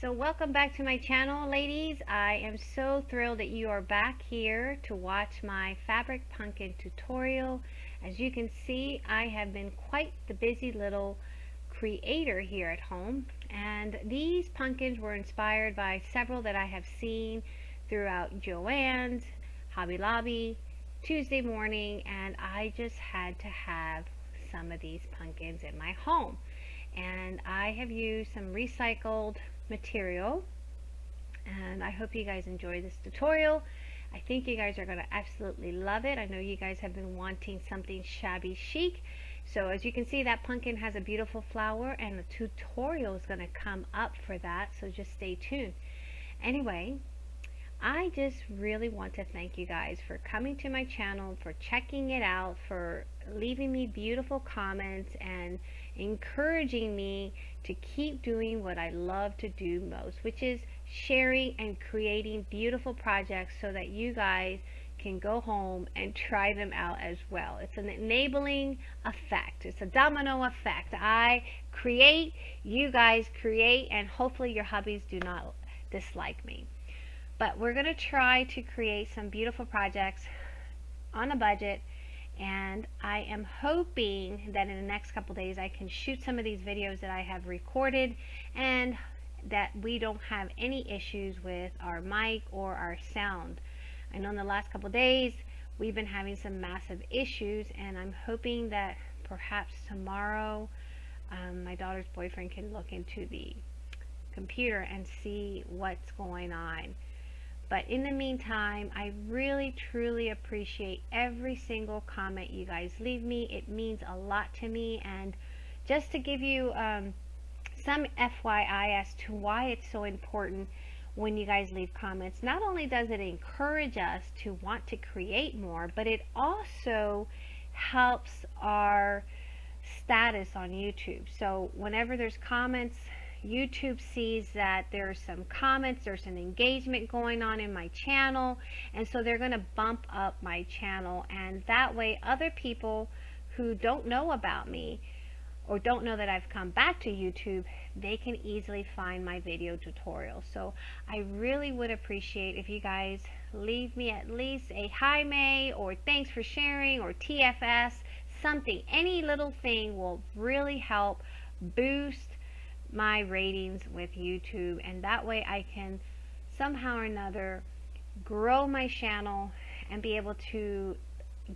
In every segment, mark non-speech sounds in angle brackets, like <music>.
So welcome back to my channel ladies. I am so thrilled that you are back here to watch my fabric pumpkin tutorial. As you can see I have been quite the busy little creator here at home and these pumpkins were inspired by several that I have seen throughout Joann's, Hobby Lobby, Tuesday morning and I just had to have some of these pumpkins in my home and I have used some recycled material. And I hope you guys enjoy this tutorial. I think you guys are going to absolutely love it. I know you guys have been wanting something shabby chic. So as you can see that pumpkin has a beautiful flower and the tutorial is going to come up for that. So just stay tuned. Anyway I just really want to thank you guys for coming to my channel, for checking it out, for leaving me beautiful comments and encouraging me to keep doing what I love to do most, which is sharing and creating beautiful projects so that you guys can go home and try them out as well. It's an enabling effect. It's a domino effect. I create, you guys create, and hopefully your hubbies do not dislike me. But we're going to try to create some beautiful projects on a budget and I am hoping that in the next couple days I can shoot some of these videos that I have recorded and that we don't have any issues with our mic or our sound. I know in the last couple days we've been having some massive issues and I'm hoping that perhaps tomorrow um, my daughter's boyfriend can look into the computer and see what's going on. But in the meantime, I really truly appreciate every single comment you guys leave me. It means a lot to me. And just to give you um, some FYI as to why it's so important when you guys leave comments, not only does it encourage us to want to create more, but it also helps our status on YouTube. So whenever there's comments YouTube sees that there's some comments, there's an engagement going on in my channel, and so they're going to bump up my channel, and that way other people who don't know about me or don't know that I've come back to YouTube, they can easily find my video tutorial. So I really would appreciate if you guys leave me at least a hi May or thanks for sharing or TFS, something. Any little thing will really help boost my ratings with YouTube and that way I can somehow or another grow my channel and be able to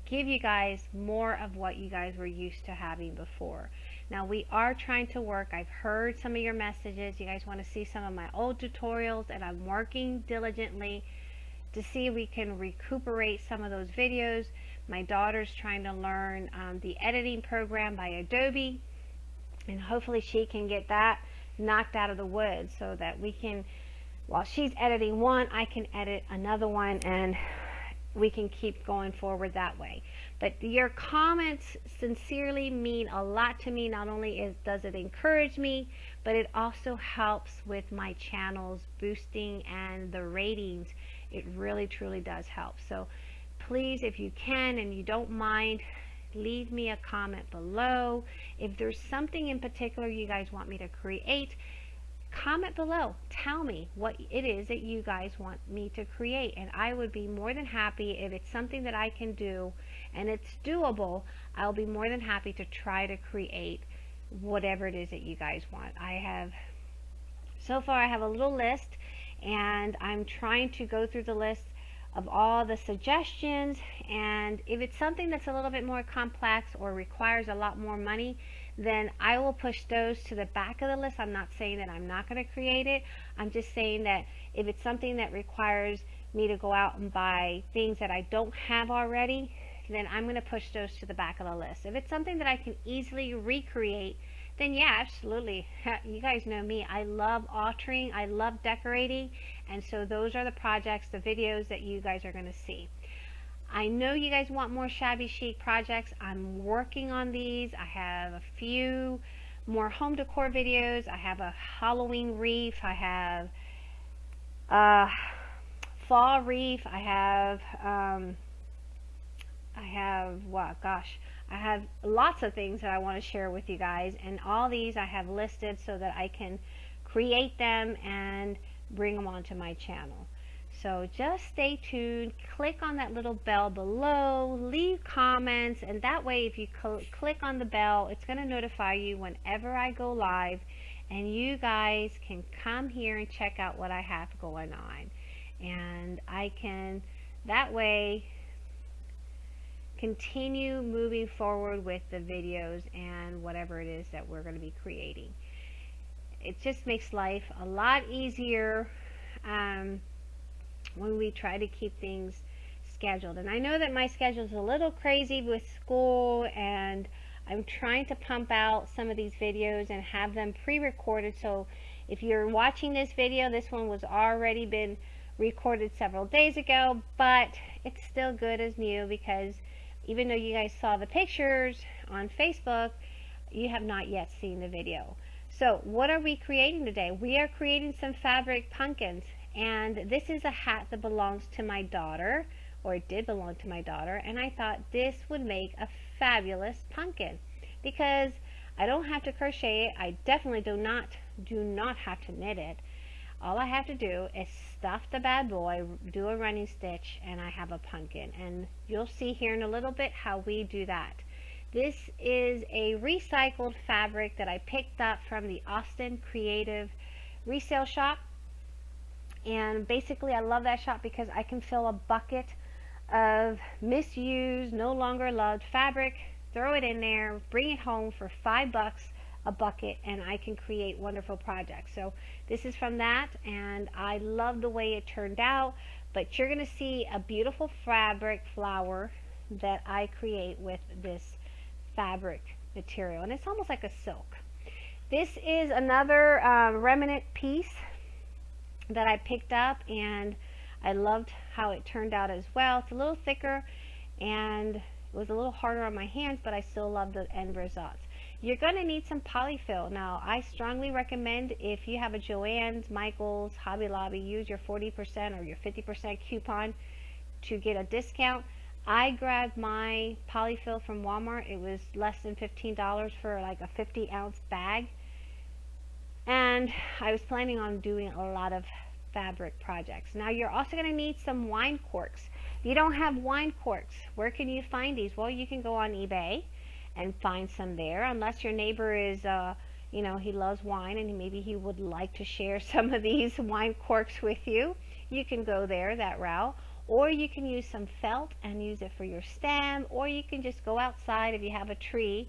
give you guys more of what you guys were used to having before. Now we are trying to work. I've heard some of your messages. You guys want to see some of my old tutorials and I'm working diligently to see if we can recuperate some of those videos. My daughter's trying to learn um, the editing program by Adobe and hopefully she can get that knocked out of the wood so that we can while she's editing one I can edit another one and we can keep going forward that way. But your comments sincerely mean a lot to me. Not only is does it encourage me but it also helps with my channel's boosting and the ratings. It really truly does help. So please if you can and you don't mind leave me a comment below. If there's something in particular you guys want me to create, comment below. Tell me what it is that you guys want me to create. And I would be more than happy if it's something that I can do and it's doable, I'll be more than happy to try to create whatever it is that you guys want. I have, so far I have a little list and I'm trying to go through the list of all the suggestions and if it's something that's a little bit more complex or requires a lot more money then I will push those to the back of the list. I'm not saying that I'm not going to create it. I'm just saying that if it's something that requires me to go out and buy things that I don't have already, then I'm going to push those to the back of the list. If it's something that I can easily recreate, then yeah, absolutely. <laughs> You guys know me. I love altering. I love decorating. And so those are the projects, the videos that you guys are going to see. I know you guys want more shabby chic projects. I'm working on these. I have a few more home decor videos. I have a Halloween wreath. I have a fall wreath. I have, um, I have, what, gosh, I have lots of things that I want to share with you guys and all these I have listed so that I can create them and bring them onto my channel. So just stay tuned, click on that little bell below, leave comments, and that way if you cl click on the bell, it's going to notify you whenever I go live, and you guys can come here and check out what I have going on. And I can, that way, continue moving forward with the videos and whatever it is that we're going to be creating. It just makes life a lot easier um, when we try to keep things scheduled. And I know that my schedule is a little crazy with school and I'm trying to pump out some of these videos and have them pre-recorded so if you're watching this video, this one was already been recorded several days ago, but it's still good as new because even though you guys saw the pictures on Facebook, you have not yet seen the video. So what are we creating today? We are creating some fabric pumpkins and this is a hat that belongs to my daughter or it did belong to my daughter and I thought this would make a fabulous pumpkin because I don't have to crochet it. I definitely do not do not have to knit it. All I have to do is stuff the bad boy, do a running stitch, and I have a pumpkin. And you'll see here in a little bit how we do that. This is a recycled fabric that I picked up from the Austin Creative Resale Shop. And basically I love that shop because I can fill a bucket of misused, no longer loved fabric, throw it in there, bring it home for five bucks a bucket and I can create wonderful projects. So this is from that and I love the way it turned out but you're going to see a beautiful fabric flower that I create with this fabric material and it's almost like a silk. This is another uh, remnant piece that I picked up and I loved how it turned out as well. It's a little thicker and it was a little harder on my hands but I still love the end results. You're going to need some polyfill. Now, I strongly recommend if you have a Joann's, Michael's, Hobby Lobby, use your 40% or your 50% coupon to get a discount. I grabbed my polyfill from Walmart. It was less than $15 for like a 50 ounce bag. And I was planning on doing a lot of fabric projects. Now you're also going to need some wine corks. If you don't have wine corks, where can you find these? Well, you can go on eBay and find some there unless your neighbor is uh, you know he loves wine and maybe he would like to share <laughs> some of these wine corks with you you can go there that route or you can use some felt and use it for your stem or you can just go outside if you have a tree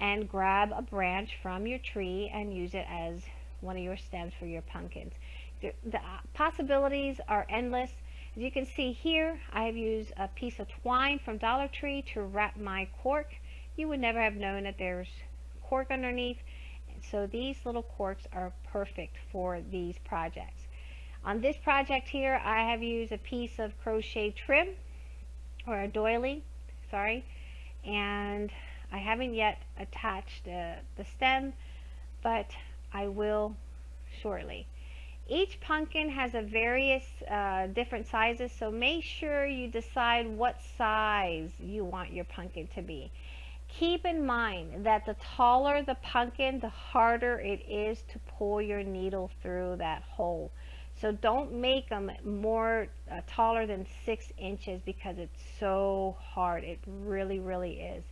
and grab a branch from your tree and use it as one of your stems for your pumpkins the, the uh, possibilities are endless as you can see here I have used a piece of twine from Dollar Tree to wrap my cork you would never have known that there's cork underneath. So these little corks are perfect for these projects. On this project here, I have used a piece of crochet trim or a doily, sorry, and I haven't yet attached uh, the stem, but I will shortly. Each pumpkin has a various uh, different sizes, so make sure you decide what size you want your pumpkin to be. Keep in mind that the taller the pumpkin, the harder it is to pull your needle through that hole. So don't make them more uh, taller than six inches because it's so hard. It really, really is.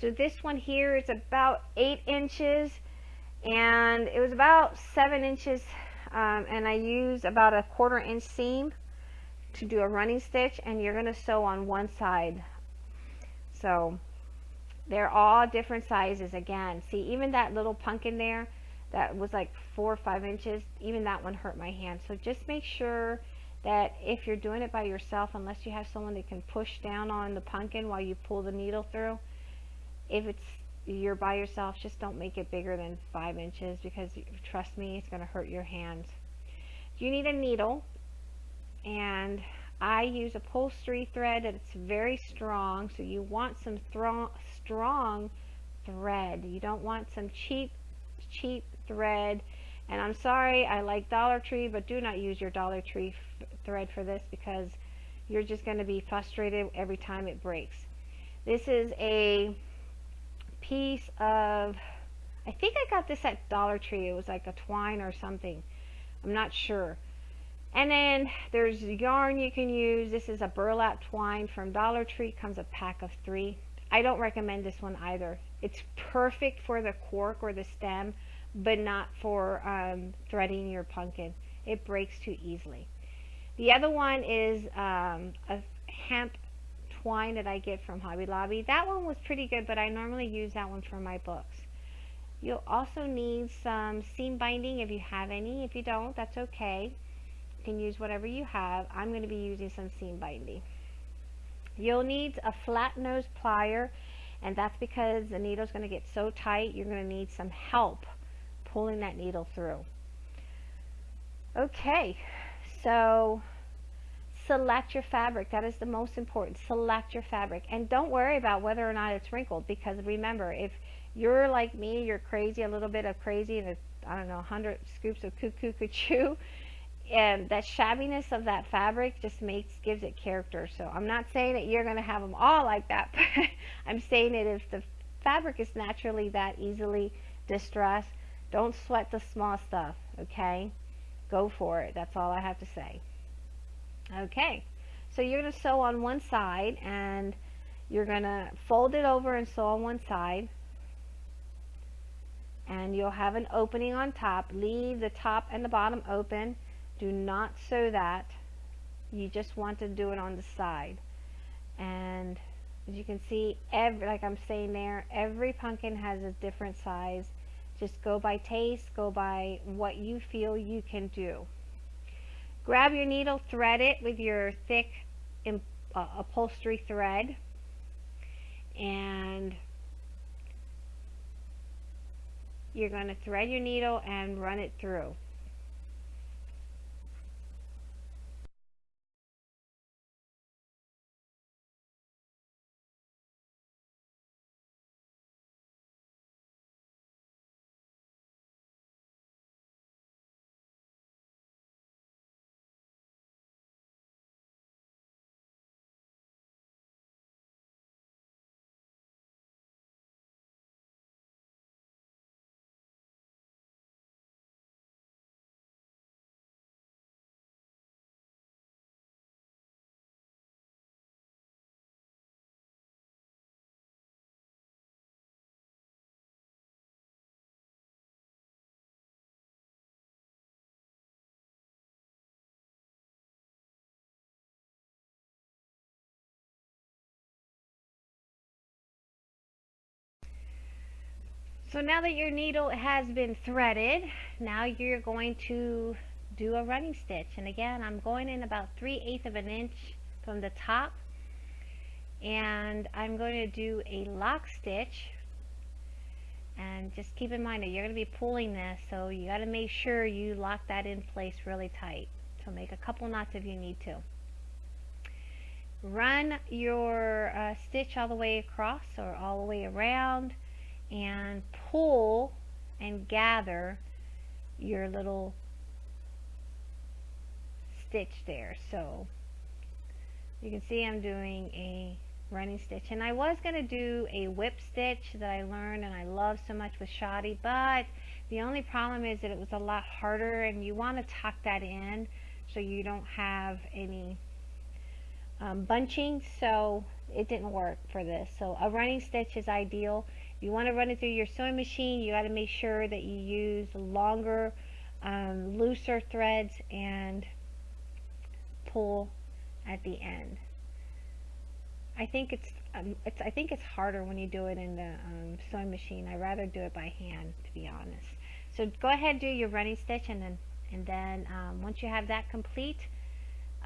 So this one here is about eight inches and it was about seven inches um, and I used about a quarter inch seam to do a running stitch and you're going to sew on one side. So they're all different sizes again. See, even that little pumpkin there that was like four or five inches, even that one hurt my hand. So just make sure that if you're doing it by yourself, unless you have someone that can push down on the pumpkin while you pull the needle through, if it's you're by yourself, just don't make it bigger than five inches because trust me, it's going to hurt your hands. You need a needle and I use upholstery thread it's very strong so you want some strong thread you don't want some cheap cheap thread and I'm sorry I like Dollar Tree but do not use your Dollar Tree thread for this because you're just going to be frustrated every time it breaks this is a piece of I think I got this at Dollar Tree. It was like a twine or something. I'm not sure. And then there's yarn you can use. This is a burlap twine from Dollar Tree. Comes a pack of three. I don't recommend this one either. It's perfect for the cork or the stem, but not for um, threading your pumpkin. It breaks too easily. The other one is um, a hemp twine that I get from Hobby Lobby. That one was pretty good, but I normally use that one for my books. You'll also need some seam binding if you have any. If you don't, that's okay. You can use whatever you have. I'm going to be using some seam binding. You'll need a flat nose plier, and that's because the needle's going to get so tight, you're going to need some help pulling that needle through. Okay, so select your fabric. That is the most important. Select your fabric. And don't worry about whether or not it's wrinkled because remember, if you're like me, you're crazy, a little bit of crazy, and I don't know, 100 scoops of cuckoo cuckoo, <laughs> and that shabbiness of that fabric just makes gives it character. So I'm not saying that you're going to have them all like that, <laughs> but I'm saying that if the fabric is naturally that easily distressed, don't sweat the small stuff, okay? Go for it. That's all I have to say. Okay, so you're going to sew on one side and you're going to fold it over and sew on one side and you'll have an opening on top. Leave the top and the bottom open. Do not sew that. You just want to do it on the side. And as you can see, every, like I'm saying there, every pumpkin has a different size. Just go by taste, go by what you feel you can do. Grab your needle, thread it with your thick uh, upholstery thread, and you're going to thread your needle and run it through. So now that your needle has been threaded, now you're going to do a running stitch. And again, I'm going in about 3 eighths of an inch from the top. And I'm going to do a lock stitch. And just keep in mind that you're going to be pulling this, so you got to make sure you lock that in place really tight. So make a couple knots if you need to. Run your uh, stitch all the way across or all the way around and pull and gather your little stitch there. So you can see I'm doing a running stitch. And I was going to do a whip stitch that I learned and I love so much with shoddy but the only problem is that it was a lot harder and you want to tuck that in so you don't have any um, bunching. So it didn't work for this. So a running stitch is ideal you want to run it through your sewing machine, you got to make sure that you use longer, um, looser threads and pull at the end. I think it's, um, it's I think it's harder when you do it in the um, sewing machine. I rather do it by hand, to be honest. So go ahead and do your running stitch, and then and then um, once you have that complete,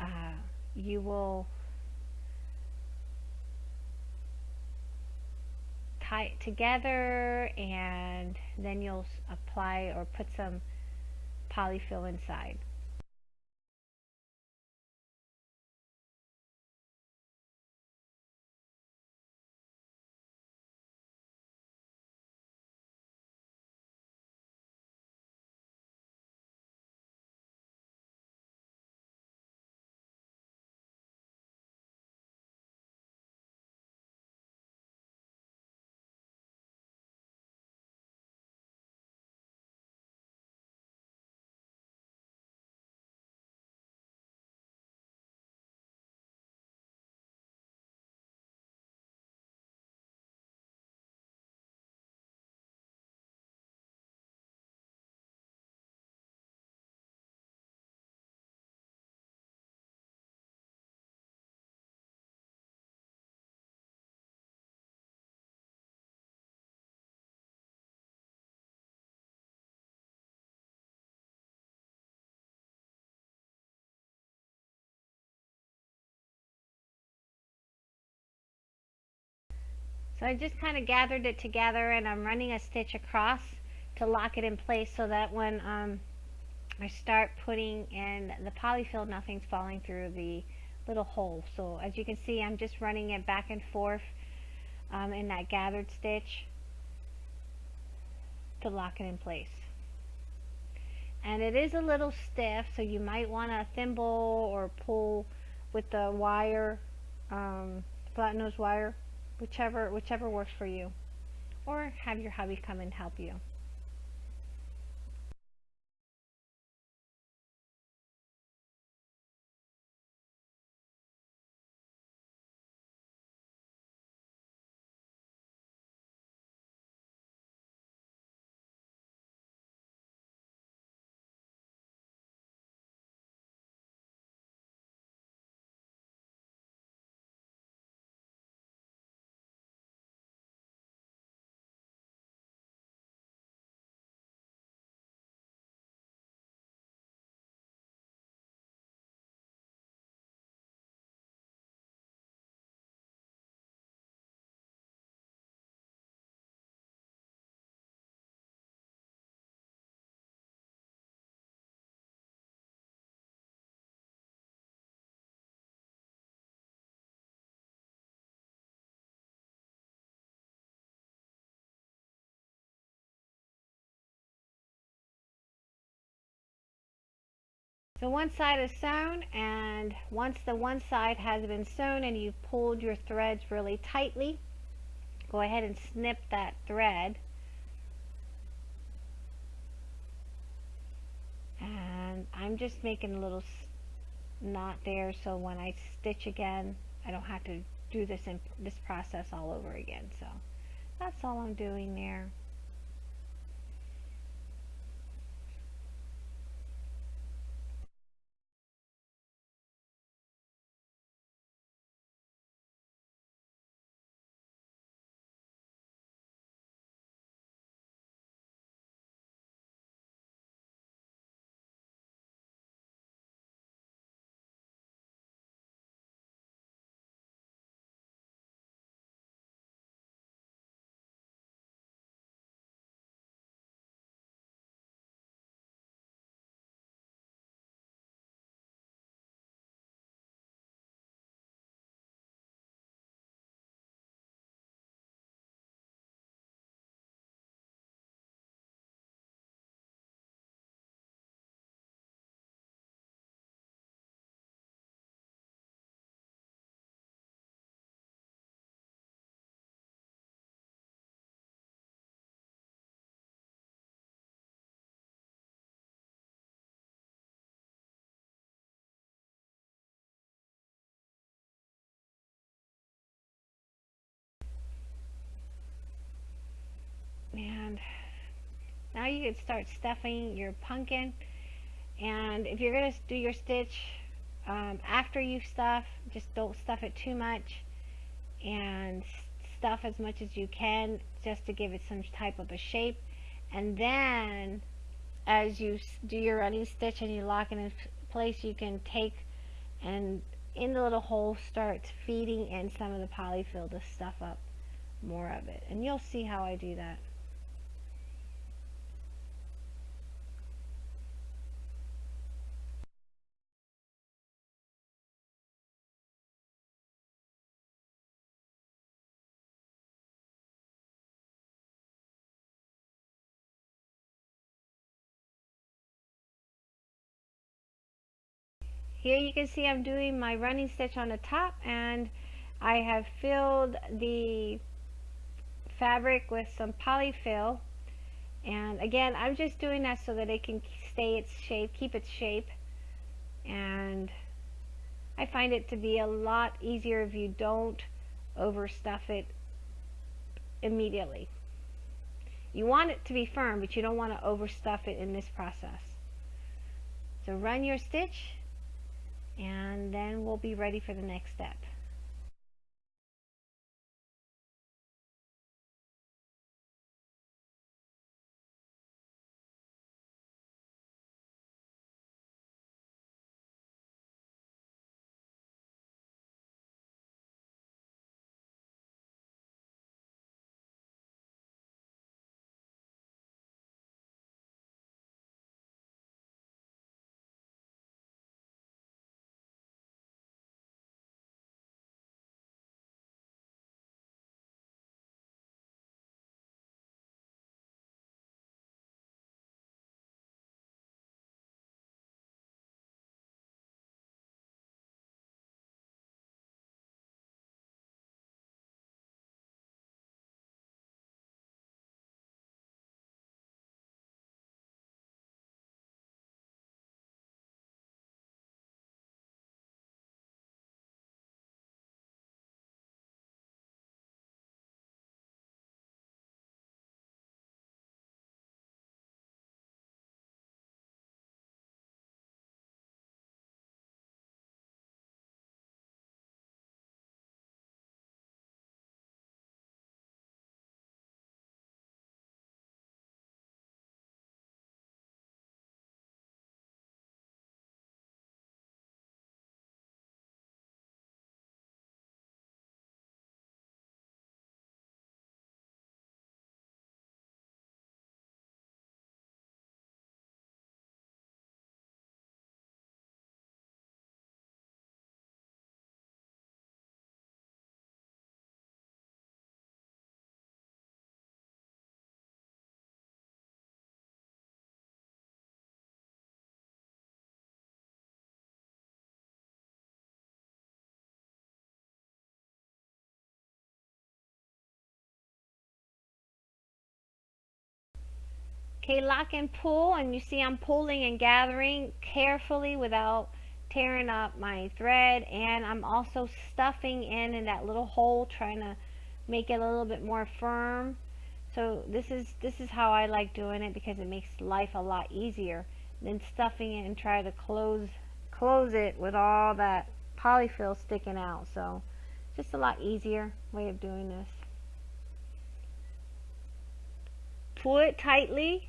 uh, you will it together and then you'll apply or put some polyfill inside. I just kind of gathered it together and I'm running a stitch across to lock it in place so that when um, I start putting in the polyfill nothing's falling through the little hole. So as you can see I'm just running it back and forth um, in that gathered stitch to lock it in place. And it is a little stiff so you might want to thimble or pull with the wire, um, flat nose wire whichever whichever works for you. Or have your hubby come and help you So one side is sewn and once the one side has been sewn and you've pulled your threads really tightly, go ahead and snip that thread. And I'm just making a little knot there so when I stitch again, I don't have to do this in this process all over again. So that's all I'm doing there. And now you can start stuffing your pumpkin and if you're going to do your stitch um, after you stuff just don't stuff it too much and stuff as much as you can just to give it some type of a shape. And then as you do your running stitch and you lock it in place you can take and in the little hole start feeding in some of the polyfill to stuff up more of it. And you'll see how I do that Here you can see I'm doing my running stitch on the top and I have filled the fabric with some polyfill and again I'm just doing that so that it can stay its shape, keep its shape and I find it to be a lot easier if you don't overstuff it immediately. You want it to be firm but you don't want to overstuff it in this process. So run your stitch and then we'll be ready for the next step. Okay, lock and pull, and you see I'm pulling and gathering carefully without tearing up my thread, and I'm also stuffing in in that little hole, trying to make it a little bit more firm. So this is this is how I like doing it because it makes life a lot easier than stuffing it and try to close close it with all that polyfill sticking out. So just a lot easier way of doing this. Pull it tightly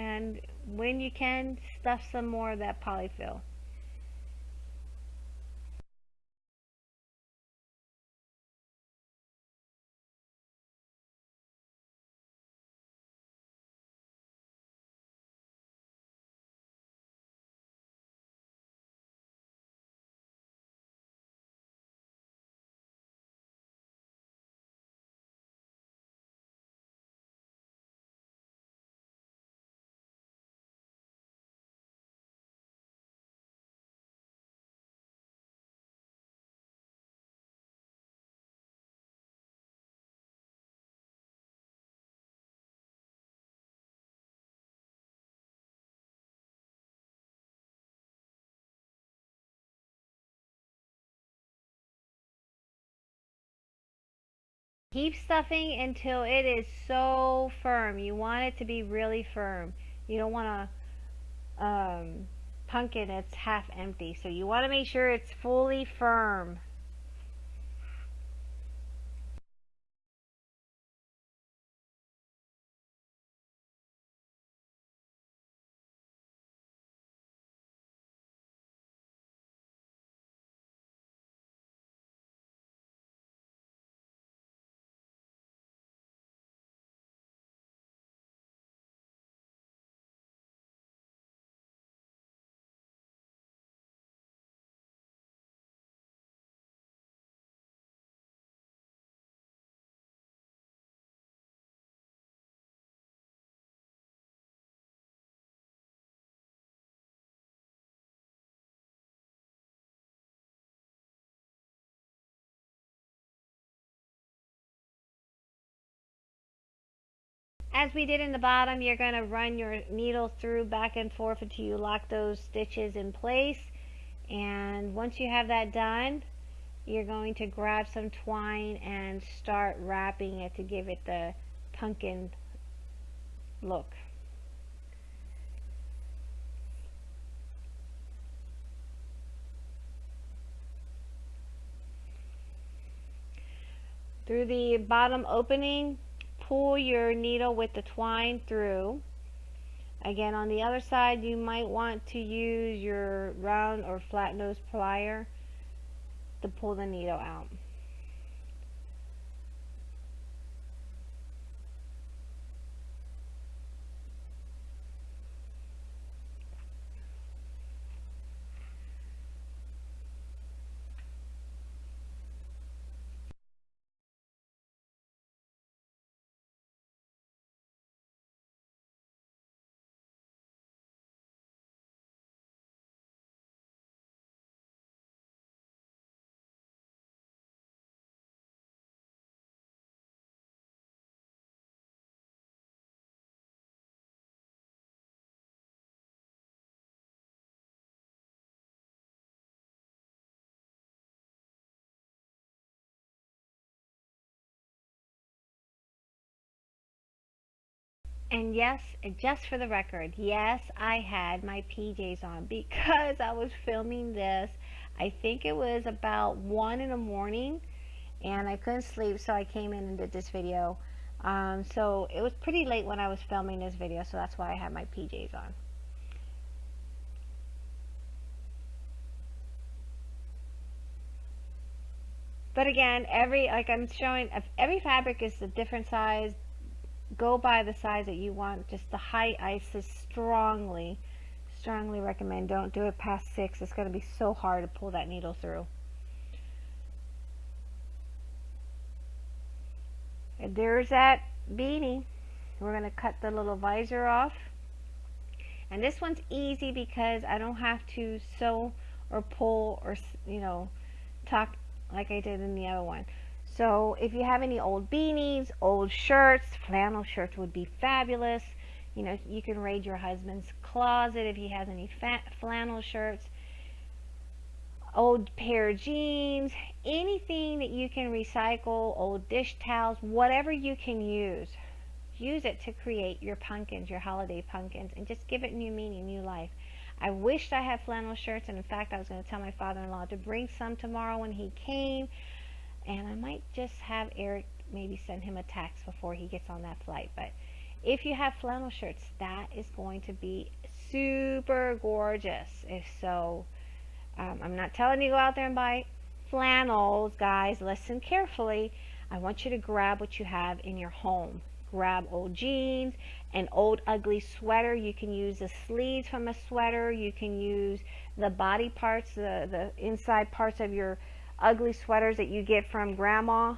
and when you can stuff some more of that polyfill Keep stuffing until it is so firm. You want it to be really firm. You don't want a um, pumpkin that's half empty. So you want to make sure it's fully firm. As we did in the bottom, you're going to run your needle through back and forth until you lock those stitches in place. And once you have that done, you're going to grab some twine and start wrapping it to give it the pumpkin look. Through the bottom opening, pull your needle with the twine through. Again, on the other side, you might want to use your round or flat nose plier to pull the needle out. And yes, just for the record, yes, I had my PJs on because I was filming this. I think it was about 1 in the morning and I couldn't sleep so I came in and did this video. Um, so it was pretty late when I was filming this video so that's why I had my PJs on. But again, every, like I'm showing, every fabric is a different size, go by the size that you want. Just the height, I strongly, strongly recommend. Don't do it past six. It's going to be so hard to pull that needle through. And there's that beanie. We're going to cut the little visor off. And this one's easy because I don't have to sew or pull or, you know, tuck like I did in the other one. So if you have any old beanies, old shirts, flannel shirts would be fabulous. You know, you can raid your husband's closet if he has any flannel shirts, old pair of jeans, anything that you can recycle, old dish towels, whatever you can use. Use it to create your pumpkins, your holiday pumpkins, and just give it new meaning, new life. I wished I had flannel shirts, and in fact, I was going to tell my father-in-law to bring some tomorrow when he came, and I might just have Eric maybe send him a text before he gets on that flight. But if you have flannel shirts, that is going to be super gorgeous. If so, um, I'm not telling you go out there and buy flannels, guys. Listen carefully. I want you to grab what you have in your home grab old jeans, an old ugly sweater. You can use the sleeves from a sweater. You can use the body parts, the, the inside parts of your ugly sweaters that you get from grandma.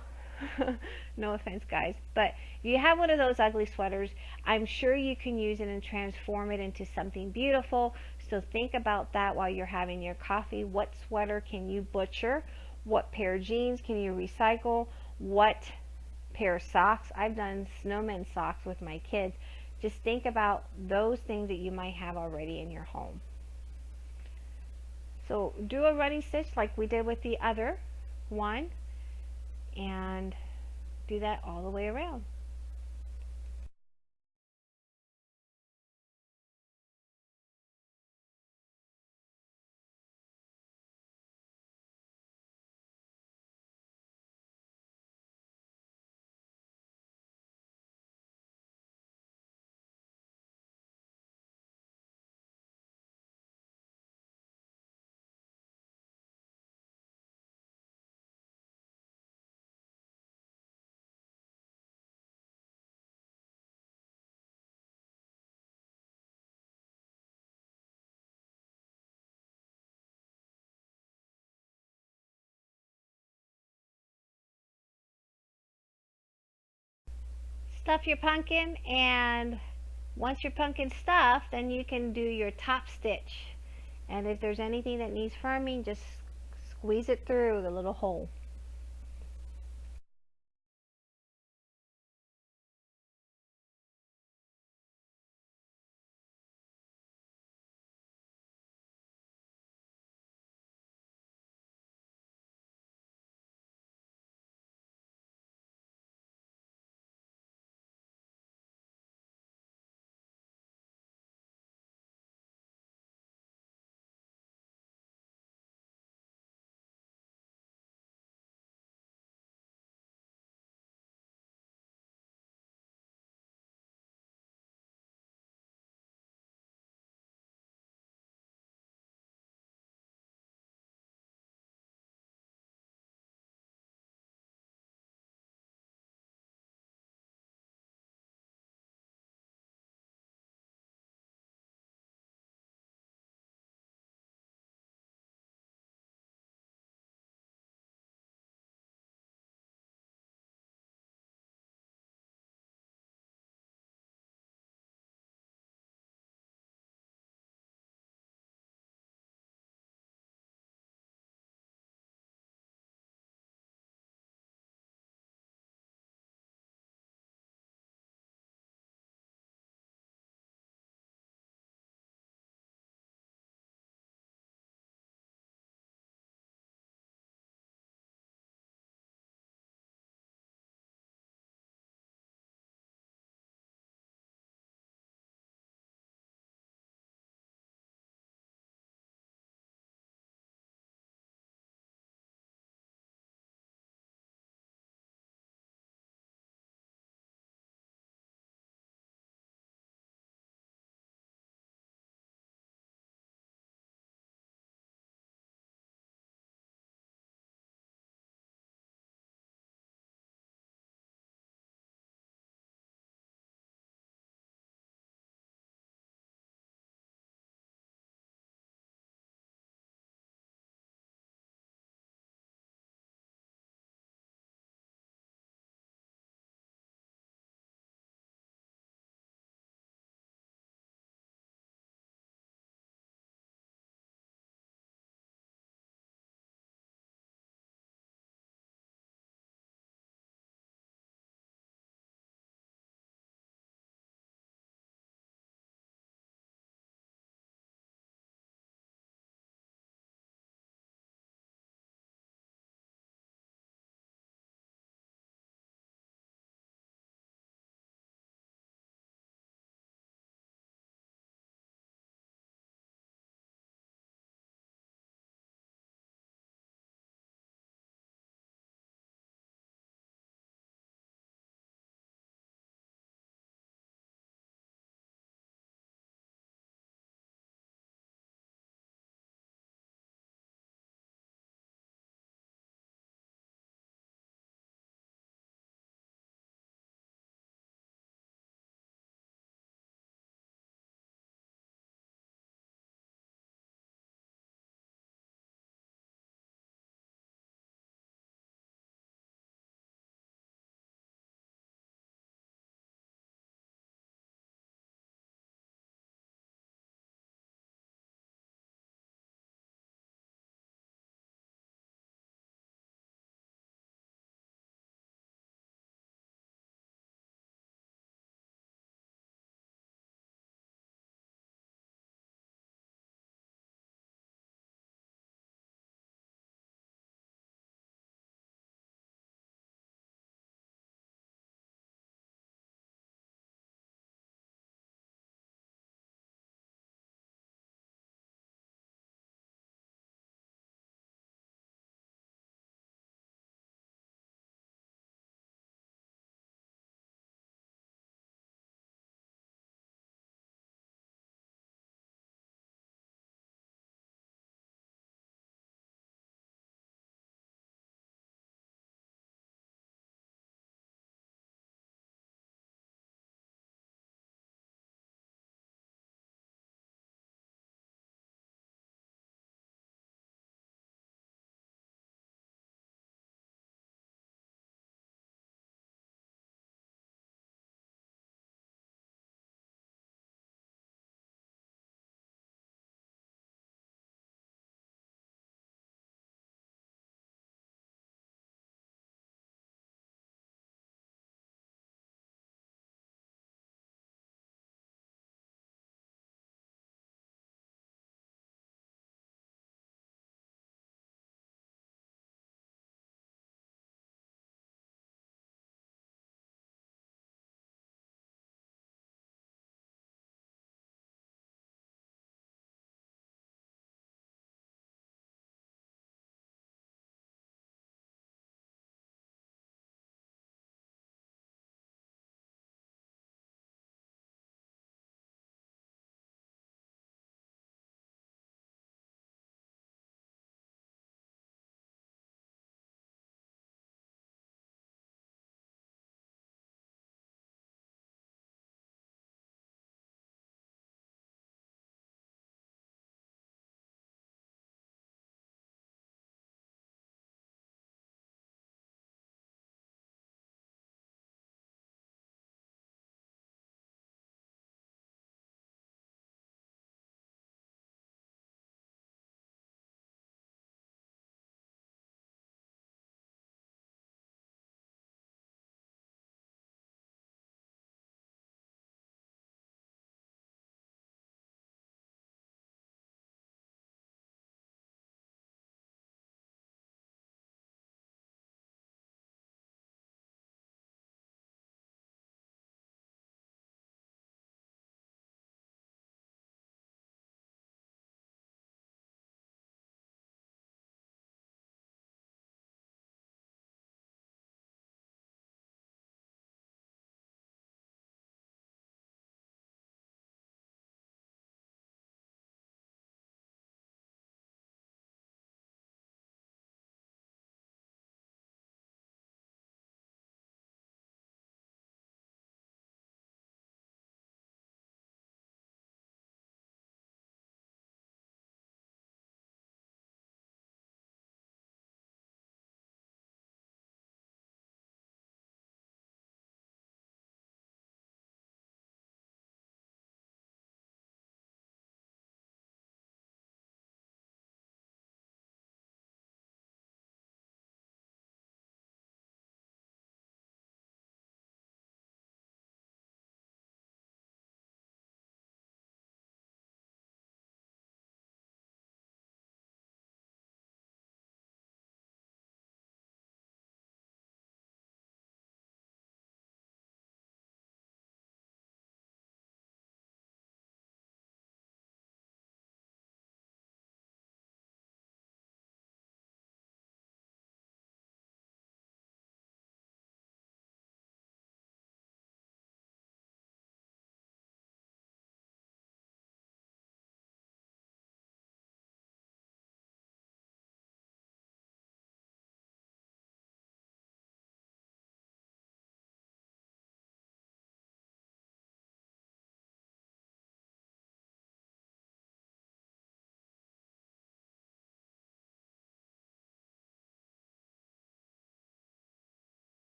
<laughs> no offense, guys. But if you have one of those ugly sweaters, I'm sure you can use it and transform it into something beautiful. So think about that while you're having your coffee. What sweater can you butcher? What pair of jeans can you recycle? What pair of socks. I've done snowman socks with my kids. Just think about those things that you might have already in your home. So do a running stitch like we did with the other one and do that all the way around. Stuff your pumpkin and once your pumpkin's stuffed then you can do your top stitch. And if there's anything that needs firming just squeeze it through the little hole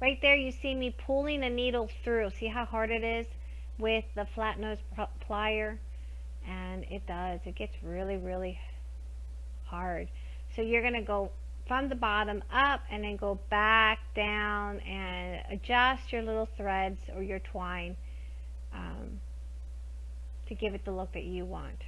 Right there you see me pulling a needle through. See how hard it is with the flat nose plier? And it does. It gets really, really hard. So you're going to go from the bottom up and then go back down and adjust your little threads or your twine um, to give it the look that you want.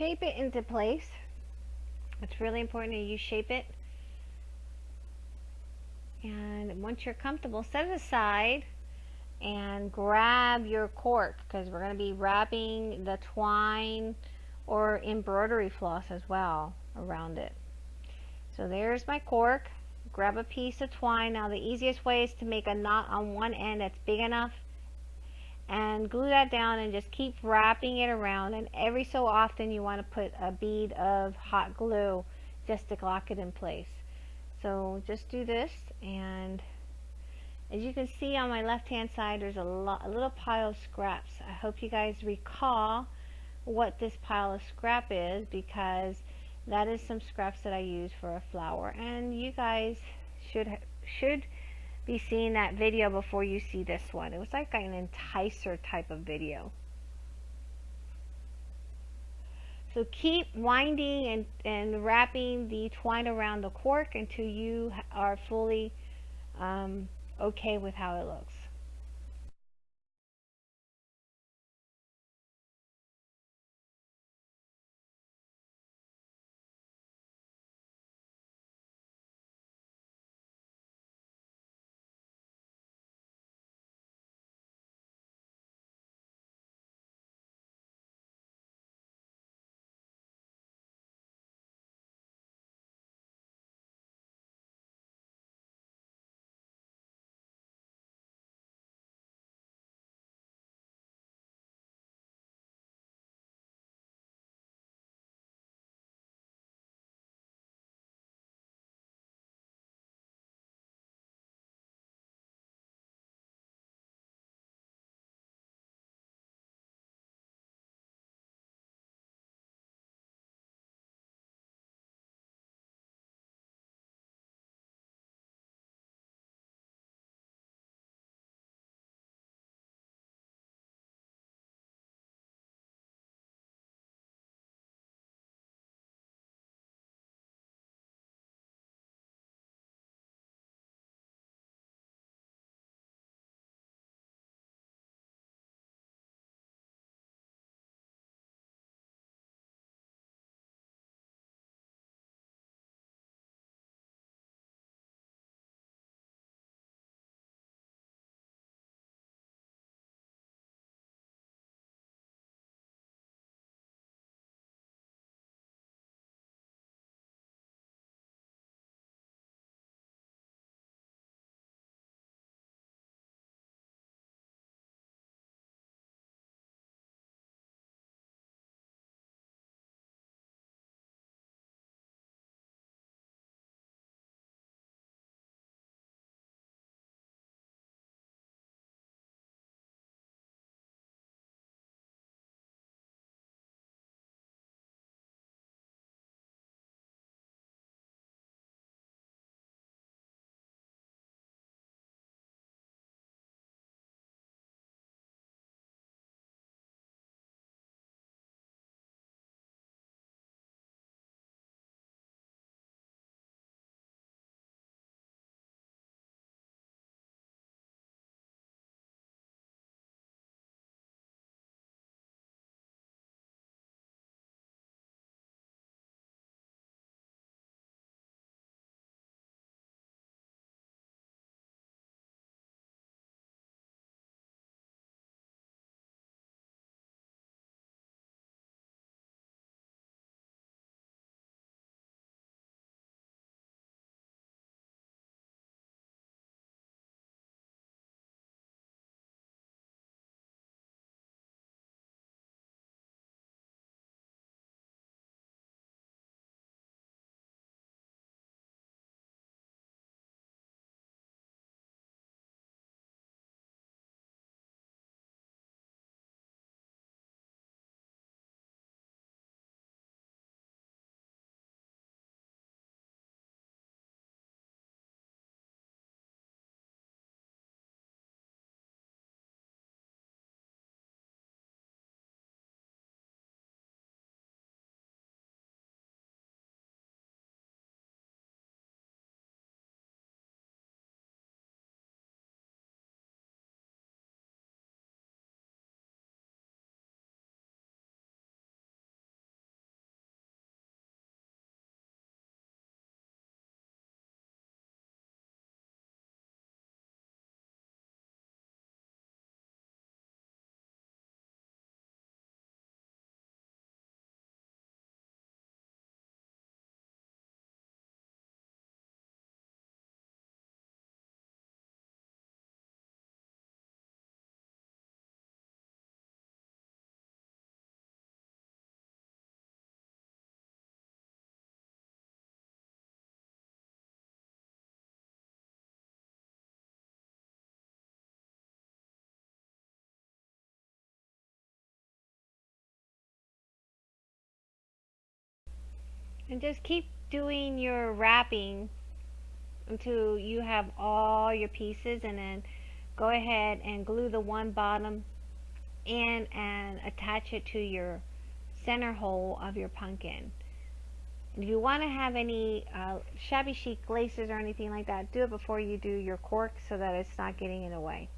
Shape it into place. It's really important that you shape it. And once you're comfortable, set it aside and grab your cork because we're going to be wrapping the twine or embroidery floss as well around it. So there's my cork. Grab a piece of twine. Now the easiest way is to make a knot on one end that's big enough and glue that down and just keep wrapping it around. And every so often you want to put a bead of hot glue just to lock it in place. So just do this and as you can see on my left hand side there's a, lot, a little pile of scraps. I hope you guys recall what this pile of scrap is because that is some scraps that I use for a flower. And you guys should should be seeing that video before you see this one. It was like an enticer type of video. So keep winding and, and wrapping the twine around the cork until you are fully um, okay with how it looks. And just keep doing your wrapping until you have all your pieces and then go ahead and glue the one bottom in and attach it to your center hole of your pumpkin. If you want to have any uh, shabby chic laces or anything like that, do it before you do your cork so that it's not getting in the way.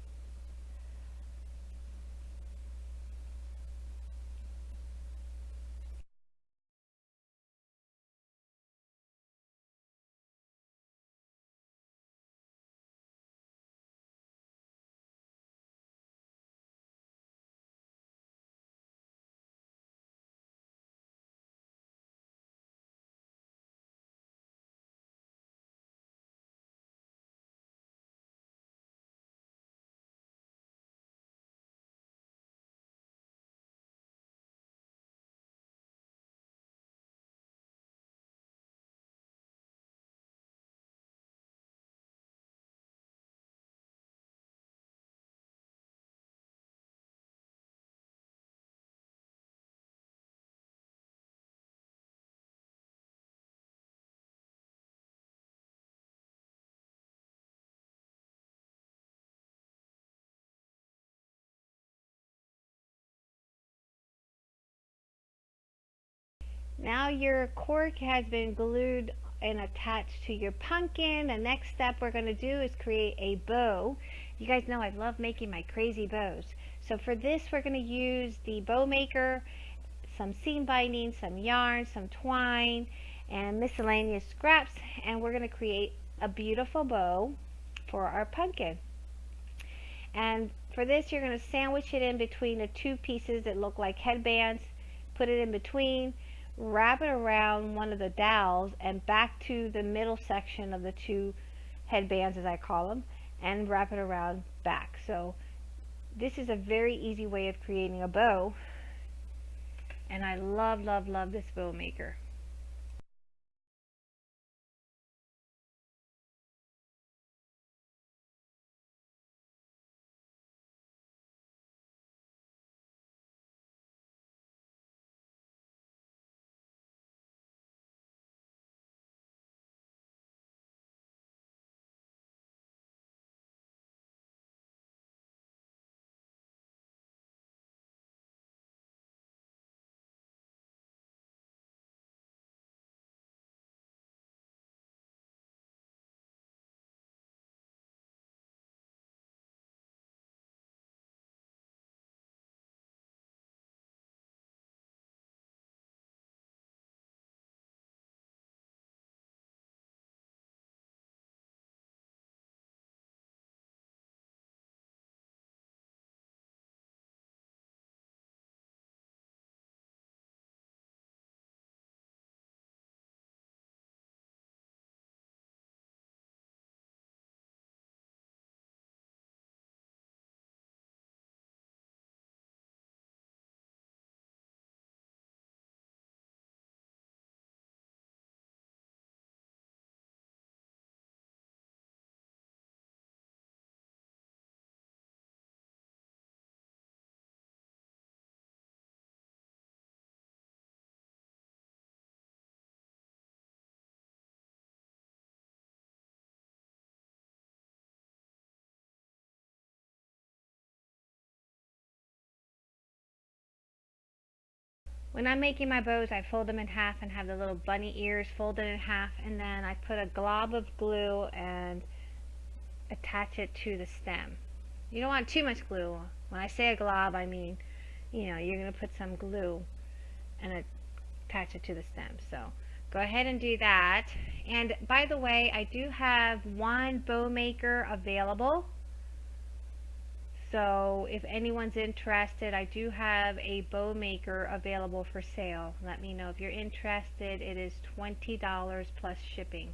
Now your cork has been glued and attached to your pumpkin. The next step we're going to do is create a bow. You guys know I love making my crazy bows. So for this we're going to use the bow maker, some seam binding, some yarn, some twine, and miscellaneous scraps. And we're going to create a beautiful bow for our pumpkin. And for this you're going to sandwich it in between the two pieces that look like headbands. Put it in between wrap it around one of the dowels and back to the middle section of the two headbands as I call them and wrap it around back. So this is a very easy way of creating a bow and I love love love this bow maker. When I'm making my bows, I fold them in half and have the little bunny ears folded in half, and then I put a glob of glue and attach it to the stem. You don't want too much glue. When I say a glob, I mean, you know, you're going to put some glue and attach it to the stem. So go ahead and do that. And by the way, I do have one bow maker available. So if anyone's interested, I do have a bow maker available for sale. Let me know if you're interested. It is $20 plus shipping.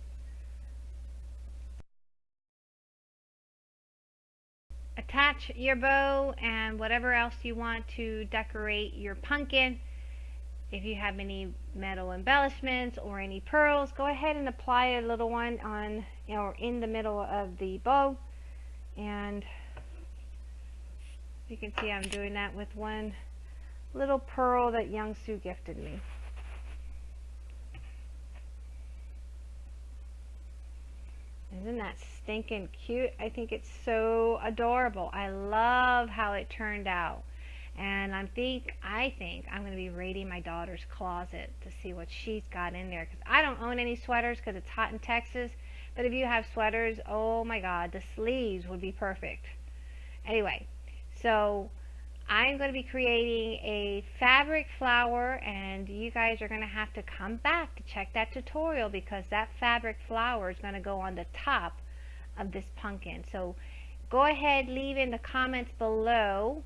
Attach your bow and whatever else you want to decorate your pumpkin. If you have any metal embellishments or any pearls, go ahead and apply a little one on, you know, in the middle of the bow. And you can see I'm doing that with one little pearl that Young Soo gifted me. Isn't that stinking cute? I think it's so adorable. I love how it turned out. And I think I think I'm going to be raiding my daughter's closet to see what she's got in there cuz I don't own any sweaters cuz it's hot in Texas. But if you have sweaters, oh my god, the sleeves would be perfect. Anyway, so I'm going to be creating a fabric flower and you guys are going to have to come back to check that tutorial because that fabric flower is going to go on the top of this pumpkin. So go ahead, leave in the comments below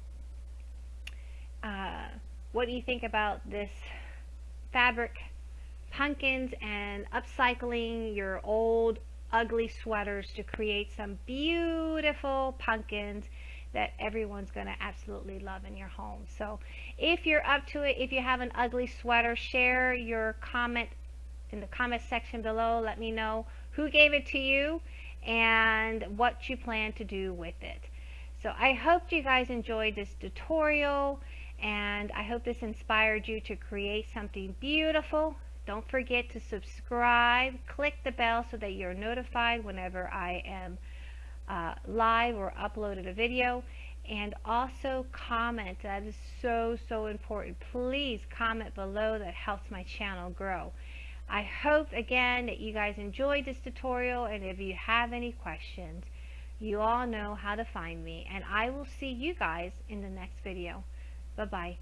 uh, what do you think about this fabric pumpkins and upcycling your old ugly sweaters to create some beautiful pumpkins that everyone's going to absolutely love in your home. So if you're up to it, if you have an ugly sweater, share your comment in the comment section below. Let me know who gave it to you and what you plan to do with it. So I hope you guys enjoyed this tutorial and I hope this inspired you to create something beautiful. Don't forget to subscribe, click the bell so that you're notified whenever I am uh, live or uploaded a video. And also comment that is so so important. Please comment below that helps my channel grow. I hope again that you guys enjoyed this tutorial and if you have any questions you all know how to find me. And I will see you guys in the next video. Bye bye